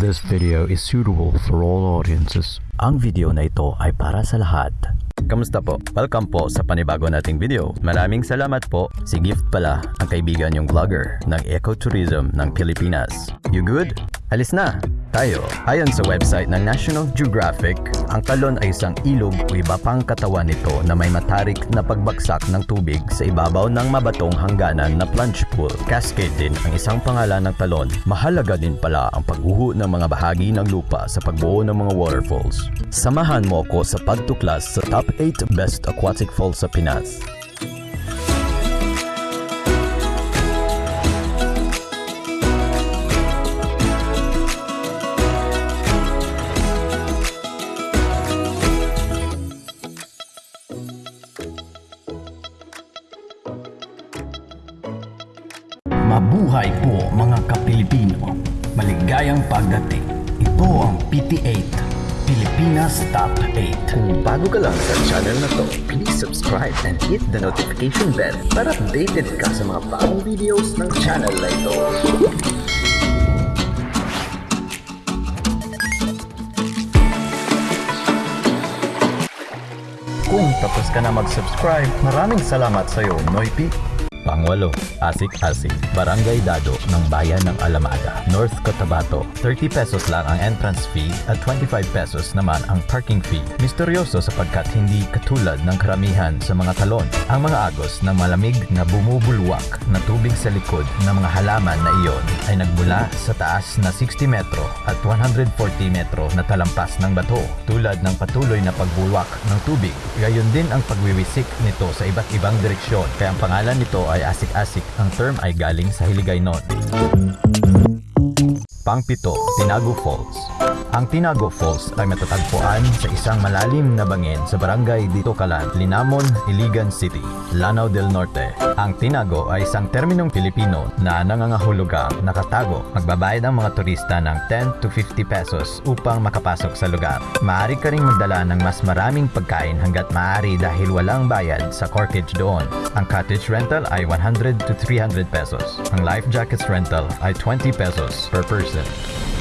This video is suitable for all audiences. Ang video na ito ay para sa lahat. Kamusta po? Welcome po sa panibago nating video. Maraming salamat po. Si Gift pala ang kaibigan yung vlogger ng ecotourism ng Pilipinas. You good? Alis na! Tayo. Ayon sa website ng National Geographic, ang talon ay isang ilog o iba pang katawan nito na may matarik na pagbagsak ng tubig sa ibabaw ng mabatong hangganan na plunge pool. Cascade din ang isang pangalan ng talon. Mahalaga din pala ang pagguho ng mga bahagi ng lupa sa pagbuo ng mga waterfalls. Samahan mo ako sa pagtuklas sa top 8 best aquatic falls sa Pinas. Ito ang PT8, Pilipinas Top 8. Kung bago ka lang sa channel na to, please subscribe and hit the notification bell para updated ka sa mga bagong videos ng channel na ito. Kung tapos ka na mag-subscribe, maraming salamat sa iyo, Noypi. Pangwalo, Asik-Asik, Barangay Dado ng Bayan ng Alamada, North Cotabato. 30 pesos lang ang entrance fee at 25 pesos naman ang parking fee. Misteryoso sapagkat hindi katulad ng karamihan sa mga talon. Ang mga agos ng malamig na bumubulwak na tubig sa likod ng mga halaman na iyon ay nagmula sa taas na 60 metro at 140 metro na talampas ng bato. Tulad ng patuloy na pagbulwak ng tubig, gayon din ang pagwiwisik nito sa iba't ibang direksyon. Kaya ang pangalan nito ay asik-asik. Ang term ay galing sa Hiligaynon. Pangpito, Tinago Falls. Ang Tinago Falls ay matatagpuan sa isang malalim na bangin sa barangay Dito Calan, Linamon, Iligan City, Lanao del Norte. Ang Tinago ay isang terminong Pilipino na nangangahulugang nakatago. Magbabayad ang mga turista ng 10 to 50 pesos upang makapasok sa lugar. Maaari ka ring magdala ng mas maraming pagkain hanggat maaari dahil walang bayad sa corkage doon. Ang cottage rental ay 100 to 300 pesos. Ang life jackets rental ay 20 pesos per person. it.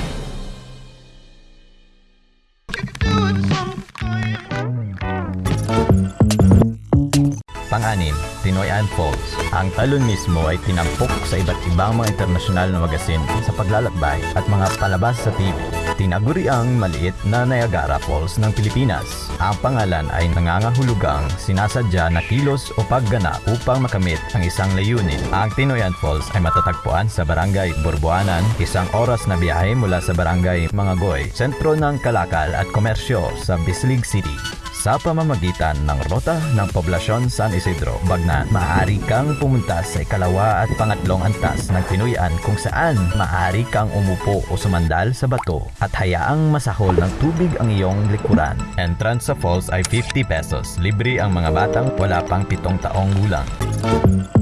Pang-anim, Tinoyan Falls. Ang talon mismo ay tinampok sa iba't ibang mga internasyonal na magasin sa paglalakbay at mga palabas sa TV. Tinaguri ang maliit na Niagara Falls ng Pilipinas. Ang pangalan ay nangangahulugang sinasadya na kilos o pagganap upang makamit ang isang layunin. Ang Tinoyan Falls ay matatagpuan sa Barangay Borboanan, isang oras na biyahe mula sa Barangay Mangagoy, sentro ng kalakal at komersyo sa Bislig City sa pamamagitan ng rota ng poblasyon San Isidro, Bagnan. Maaari kang pumunta sa ikalawa at pangatlong antas ng Pinuyan kung saan maaari kang umupo o sumandal sa bato at hayaang masahol ng tubig ang iyong likuran. Entrance sa falls ay 50 pesos. Libre ang mga batang wala pang pitong taong gulang.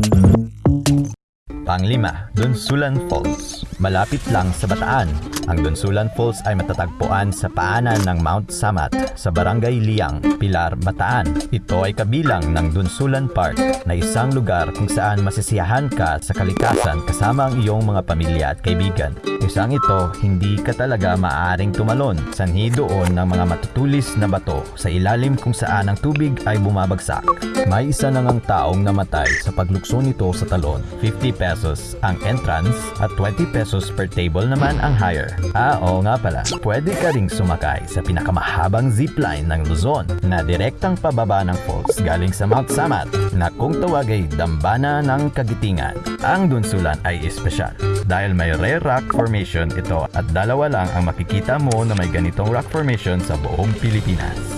Panglima, Dunsulan Falls. Malapit lang sa Bataan. Ang Dunsulan Falls ay matatagpuan sa paanan ng Mount Samat sa Barangay Liang, Pilar, Bataan. Ito ay kabilang ng Dunsulan Park na isang lugar kung saan masisiyahan ka sa kalikasan kasama ang iyong mga pamilya at kaibigan. Isang ito, hindi ka talaga maaaring tumalon. Sanhi doon ng mga matutulis na bato sa ilalim kung saan ang tubig ay bumabagsak. May isa na ngang taong namatay sa paglukso nito sa talon. 50 pesos ang entrance at 20 pesos per table naman ang higher. Ah, oo nga pala. Pwede ka ring sumakay sa pinakamahabang zipline ng Luzon na direktang pababa ng falls galing sa Mount Samat na kung tawag ay Dambana ng Kagitingan. Ang dunsulan ay espesyal dahil may rare rock formation ito at dalawa lang ang makikita mo na may ganitong rock formation sa buong Pilipinas.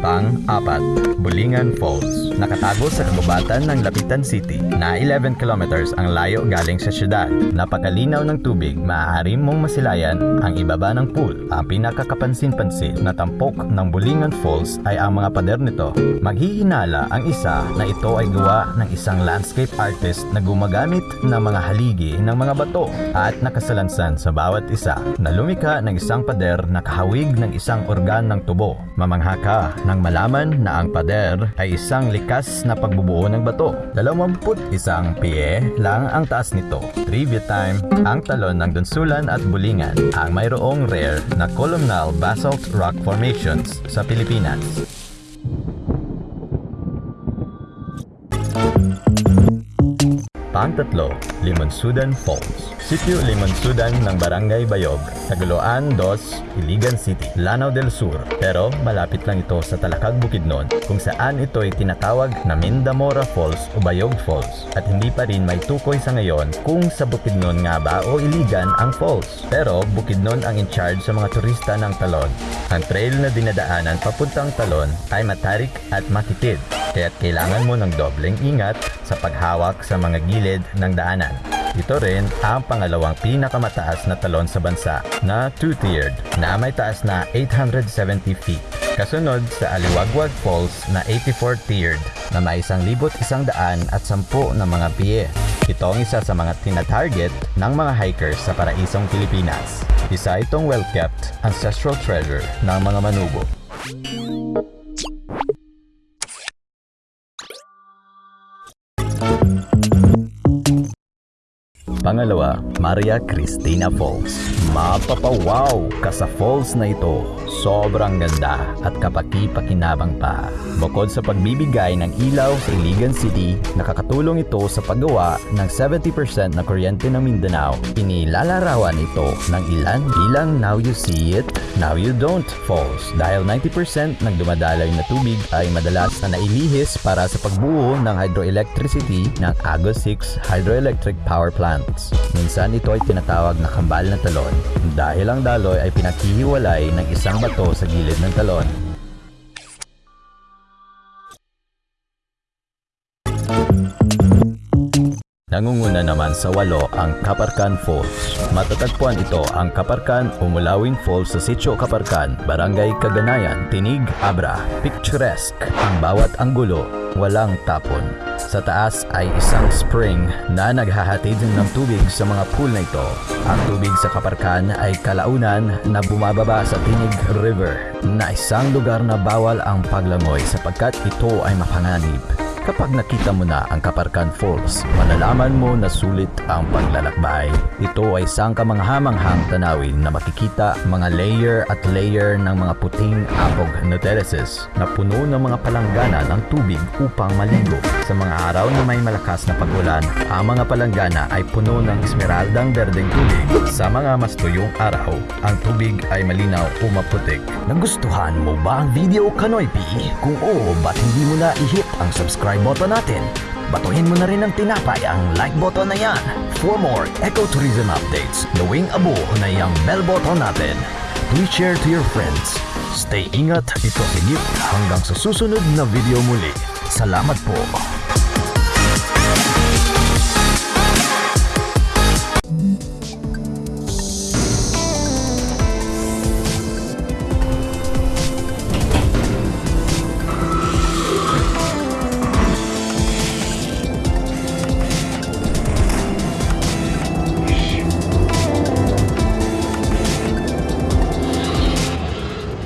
Pang-apat, Bulingan Falls. Nakatago sa kagubatan ng Lapitan City na 11 kilometers ang layo galing sa syudad. Napakalinaw ng tubig, maaari mong masilayan ang ibaba ng pool. Ang pinakakapansin-pansin na tampok ng Bulingan Falls ay ang mga pader nito. Maghihinala ang isa na ito ay gawa ng isang landscape artist na gumagamit ng mga haligi ng mga bato at nakasalansan sa bawat isa na lumika ng isang pader na kahawig ng isang organ ng tubo. Mamangha ka ng malaman na ang pader ay isang likas na pagbubuo ng bato. 21 pie lang ang taas nito. Trivia time, ang talon ng Dunsulan at Bulingan ang mayroong rare na columnal basalt rock formations sa Pilipinas. Pangtatlo, Limonsudan Falls. Sitio Limonsudan ng Barangay Bayog, Taguluan 2, Iligan City, Lanao del Sur. Pero malapit lang ito sa Talakag Bukidnon kung saan ito ay tinatawag na Mindamora Falls o Bayog Falls. At hindi pa rin may tukoy sa ngayon kung sa Bukidnon nga ba o Iligan ang falls. Pero Bukidnon ang in charge sa mga turista ng Talon. Ang trail na dinadaanan papuntang Talon ay matarik at makitid kaya't kailangan mo ng dobleng ingat sa paghawak sa mga gilid ng daanan. Ito rin ang pangalawang pinakamataas na talon sa bansa na two-tiered na may taas na 870 feet. Kasunod sa Aliwagwag Falls na 84-tiered na may 1,110 at 10 na mga piye. Ito ang isa sa mga tina-target ng mga hikers sa paraisong Pilipinas. Isa itong well-kept ancestral treasure ng mga manubo. Pangalawa, Maria Cristina Falls. Mapapawaw ka sa falls na ito. Sobrang ganda at kapaki-pakinabang pa. Bukod sa pagbibigay ng ilaw sa Iligan City, nakakatulong ito sa paggawa ng 70% na kuryente ng Mindanao. Inilalarawan ito ng ilan bilang Now You See It, Now You Don't Falls dahil 90% ng dumadaloy na tubig ay madalas na nailihis para sa pagbuo ng hydroelectricity ng Agos 6 Hydroelectric Power Plants. Minsan ito ay tinatawag na kambal na talon dahil ang daloy ay pinaghihiwalay ng isang bato sa gilid ng talon. Nangunguna naman sa walo ang Kaparkan Falls. Matatagpuan ito ang Kaparkan o Mulawin Falls sa Sitio Kaparkan, Barangay Kaganayan, Tinig, Abra. Picturesque ang bawat anggulo, walang tapon. Sa taas ay isang spring na naghahatid ng tubig sa mga pool na ito. Ang tubig sa Kaparkan ay kalaunan na bumababa sa Tinig River na isang lugar na bawal ang paglangoy sapagkat ito ay mapanganib. Kapag nakita mo na ang Kaparkan Falls, malalaman mo na sulit ang paglalakbay. Ito ay isang kamanghamanghang tanawin na makikita mga layer at layer ng mga puting apog na terraces na puno ng mga palanggana ng tubig upang maligo. Sa mga araw na may malakas na pagulan, ang mga palanggana ay puno ng esmeraldang berdeng tubig. Sa mga mas tuyong araw, ang tubig ay malinaw o maputik. Nagustuhan mo ba ang video Kanoypi? Kung oo, ba't hindi mo na i-hit ang subscribe button natin? Batuhin mo na rin ng tinapay ang like button na yan. For more ecotourism updates, gawing abo na yung bell button natin. Please share to your friends. Stay ingat, ito si Gift hanggang sa susunod na video muli. Salamat po.